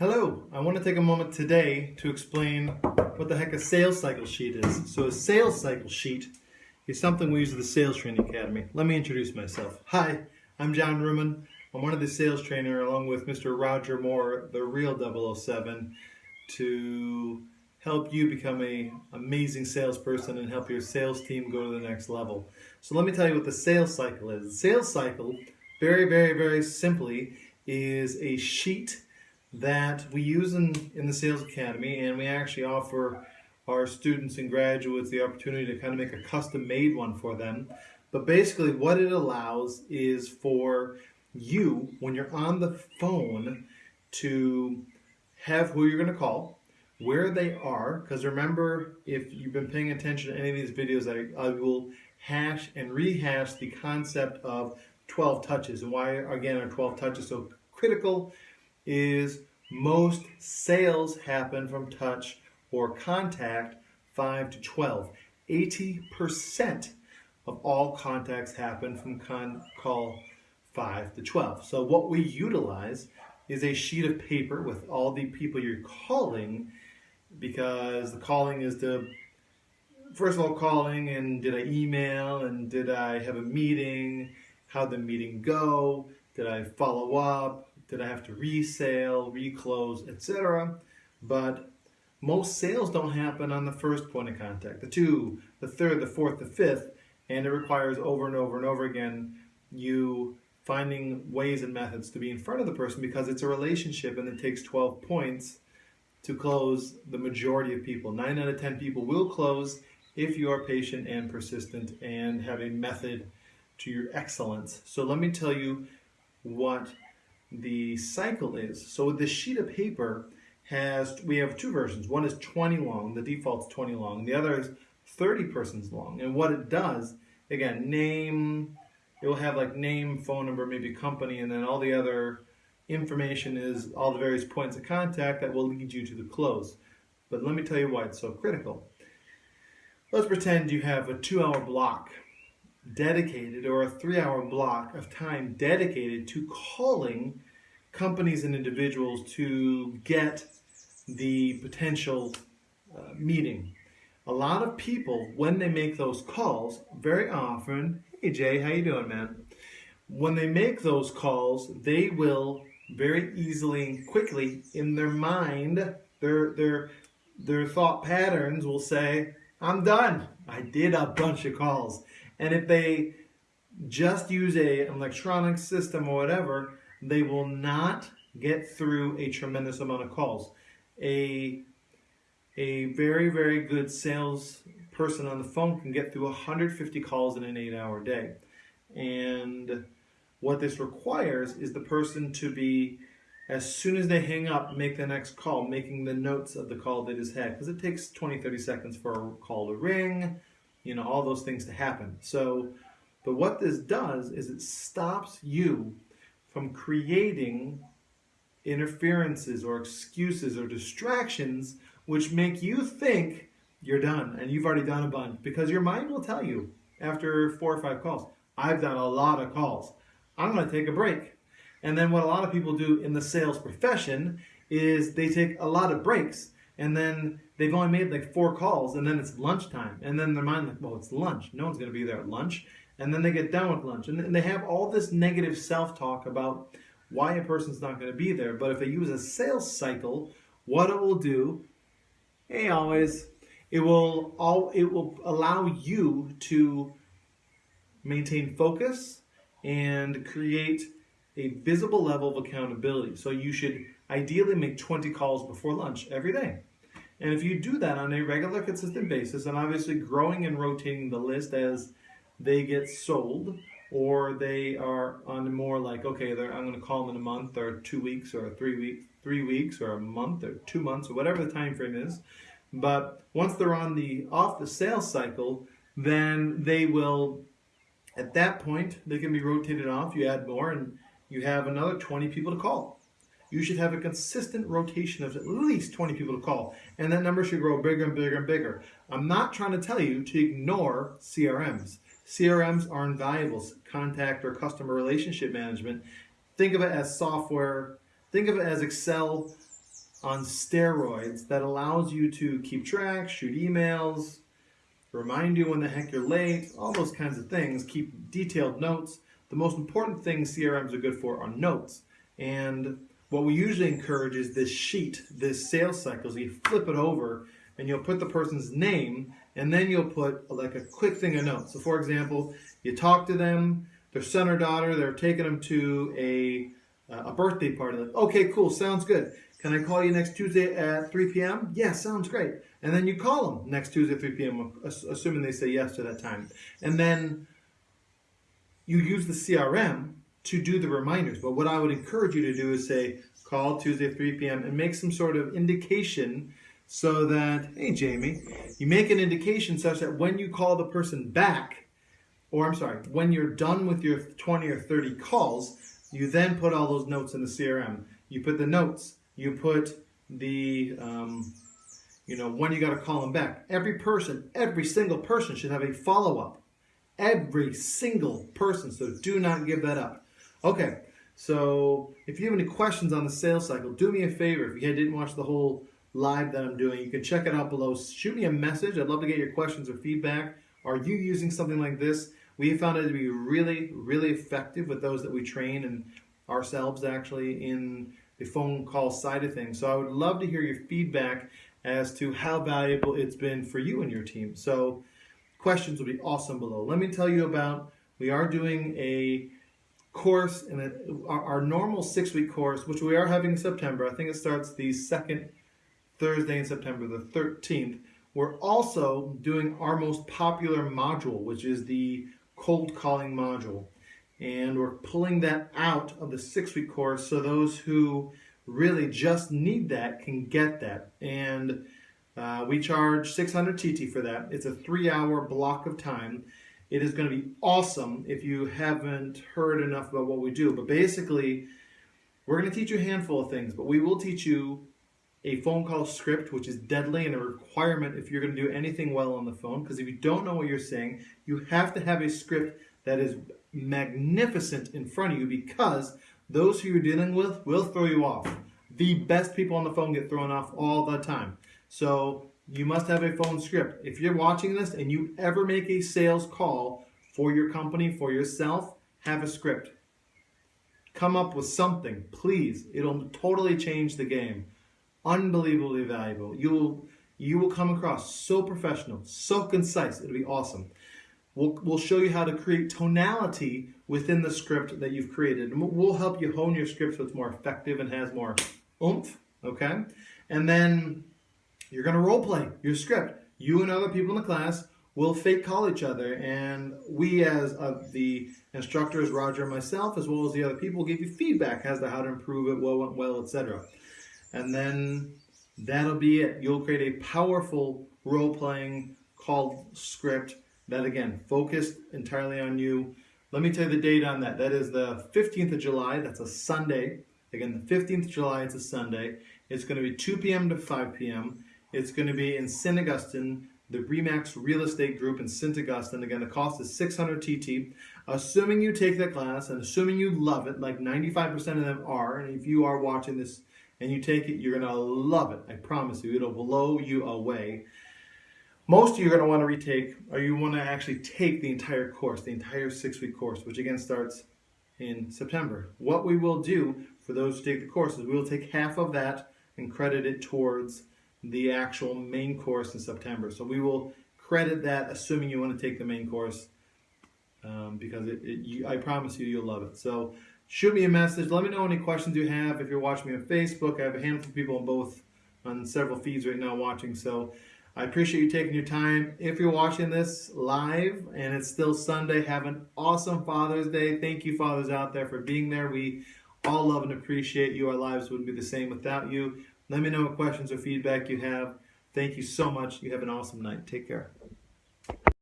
Hello, I want to take a moment today to explain what the heck a sales cycle sheet is. So a sales cycle sheet is something we use at the Sales Training Academy. Let me introduce myself. Hi, I'm John Ruman. I'm one of the sales trainer along with Mr. Roger Moore, the real 007, to help you become a amazing salesperson and help your sales team go to the next level. So let me tell you what the sales cycle is. The sales cycle, very, very, very simply, is a sheet that we use in, in the Sales Academy and we actually offer our students and graduates the opportunity to kind of make a custom made one for them. But basically what it allows is for you, when you're on the phone, to have who you're going to call, where they are, because remember, if you've been paying attention to any of these videos, I, I will hash and rehash the concept of 12 touches and why, again, are 12 touches so critical is most sales happen from touch or contact 5 to 12. 80% of all contacts happen from con call 5 to 12. So what we utilize is a sheet of paper with all the people you're calling because the calling is the first of all calling and did I email and did I have a meeting how'd the meeting go did I follow up did I have to resale, reclose, etc. But most sales don't happen on the first point of contact, the two, the third, the fourth, the fifth, and it requires over and over and over again you finding ways and methods to be in front of the person because it's a relationship and it takes 12 points to close the majority of people. 9 out of 10 people will close if you are patient and persistent and have a method to your excellence. So let me tell you what the cycle is. So this sheet of paper has, we have two versions. One is 20 long, the default's 20 long. The other is 30 persons long. And what it does, again, name, it will have like name, phone number, maybe company, and then all the other information is all the various points of contact that will lead you to the close. But let me tell you why it's so critical. Let's pretend you have a two hour block dedicated or a three hour block of time dedicated to calling companies and individuals to get the potential uh, meeting. A lot of people, when they make those calls, very often, hey Jay, how you doing, man? When they make those calls, they will very easily and quickly in their mind, their their their thought patterns will say, I'm done. I did a bunch of calls. And if they just use a, electronic system or whatever, they will not get through a tremendous amount of calls. A, a very, very good sales person on the phone can get through 150 calls in an eight hour day. And what this requires is the person to be, as soon as they hang up, make the next call, making the notes of the call that is had. Because it takes 20, 30 seconds for a call to ring, you know, all those things to happen. So, but what this does is it stops you from creating interferences or excuses or distractions which make you think you're done and you've already done a bunch because your mind will tell you after four or five calls, I've done a lot of calls. I'm going to take a break. And then what a lot of people do in the sales profession is they take a lot of breaks and then they've only made like four calls and then it's lunchtime and then their mind like well it's lunch. No one's going to be there at lunch. And then they get done with lunch. And they have all this negative self-talk about why a person's not going to be there. But if they use a sales cycle what it will do hey always it will all it will allow you to maintain focus and create a visible level of accountability. So you should ideally make 20 calls before lunch every day and if you do that on a regular, consistent basis, and obviously growing and rotating the list as they get sold, or they are on more like, okay, I'm going to call them in a month, or two weeks, or three weeks, three weeks, or a month, or two months, or whatever the time frame is. But once they're on the off the sales cycle, then they will, at that point, they can be rotated off. You add more, and you have another 20 people to call you should have a consistent rotation of at least 20 people to call. And that number should grow bigger and bigger and bigger. I'm not trying to tell you to ignore CRMs. CRMs are invaluable, contact or customer relationship management. Think of it as software, think of it as Excel on steroids that allows you to keep track, shoot emails, remind you when the heck you're late, all those kinds of things, keep detailed notes. The most important things CRMs are good for are notes. And what we usually encourage is this sheet, this sales cycle. So you flip it over and you'll put the person's name and then you'll put like a quick thing of notes. So for example, you talk to them, their son or daughter, they're taking them to a, uh, a birthday party. Like, okay, cool, sounds good. Can I call you next Tuesday at 3 p.m.? Yeah, sounds great. And then you call them next Tuesday at 3 p.m., assuming they say yes to that time. And then you use the CRM to do the reminders. But what I would encourage you to do is say, call Tuesday at 3 p.m. and make some sort of indication so that, hey, Jamie, you make an indication such that when you call the person back, or I'm sorry, when you're done with your 20 or 30 calls, you then put all those notes in the CRM. You put the notes you put the, um, you know, when you got to call them back. Every person, every single person should have a follow up. Every single person. So do not give that up. Okay, so if you have any questions on the sales cycle, do me a favor. If you didn't watch the whole live that I'm doing, you can check it out below. Shoot me a message. I'd love to get your questions or feedback. Are you using something like this? We found it to be really, really effective with those that we train and ourselves actually in the phone call side of things. So I would love to hear your feedback as to how valuable it's been for you and your team. So questions will be awesome below. Let me tell you about, we are doing a course, in our, our normal six-week course, which we are having in September. I think it starts the second Thursday in September, the 13th. We're also doing our most popular module, which is the cold calling module and we're pulling that out of the six week course so those who really just need that can get that. And uh, we charge 600 TT for that. It's a three hour block of time. It is going to be awesome if you haven't heard enough about what we do. But basically, we're going to teach you a handful of things, but we will teach you a phone call script, which is deadly and a requirement if you're going to do anything well on the phone. Because if you don't know what you're saying, you have to have a script that is magnificent in front of you because those who you're dealing with will throw you off. The best people on the phone get thrown off all the time. So you must have a phone script. If you're watching this and you ever make a sales call for your company, for yourself, have a script. Come up with something, please. It'll totally change the game. Unbelievably valuable. You will you will come across so professional, so concise. It'll be awesome. We'll, we'll show you how to create tonality within the script that you've created. And we'll help you hone your script so it's more effective and has more oomph, okay? And then you're gonna role play your script. You and other people in the class will fake call each other and we as the instructors, Roger and myself, as well as the other people, give you feedback as to how to improve it, what went well, etc. And then that'll be it. You'll create a powerful role-playing called script that again, focused entirely on you. Let me tell you the date on that. That is the 15th of July. That's a Sunday. Again, the 15th of July, it's a Sunday. It's going to be 2 p.m. to 5 p.m. It's going to be in St. Augustine, the Remax Real Estate Group in St. Augustine. Again, the cost is 600 TT. Assuming you take that class and assuming you love it, like 95% of them are, and if you are watching this and you take it, you're going to love it. I promise you, it'll blow you away. Most of you are going to want to retake, or you want to actually take the entire course, the entire six-week course, which again starts in September. What we will do for those who take the course is we will take half of that and credit it towards the actual main course in September. So we will credit that assuming you want to take the main course um, because it, it, you, I promise you you'll love it. So shoot me a message. Let me know any questions you have. If you're watching me on Facebook, I have a handful of people on both on several feeds right now watching. So I appreciate you taking your time. If you're watching this live and it's still Sunday, have an awesome Father's Day. Thank you, fathers out there, for being there. We all love and appreciate you. Our lives wouldn't be the same without you. Let me know what questions or feedback you have. Thank you so much. You have an awesome night. Take care.